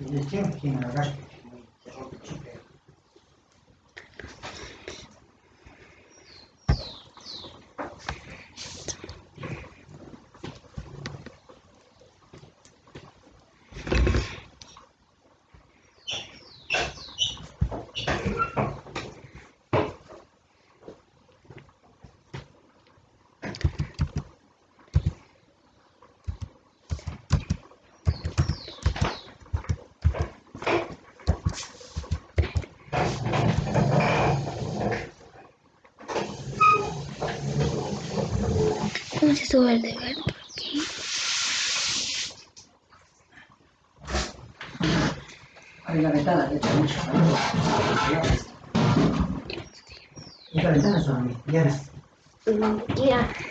Зачем? Химия, да? ¿Cómo se sube el deber por aquí? Abre la ventana, le echa mucho calor. Y la ventana ya ves. Mm, Ya.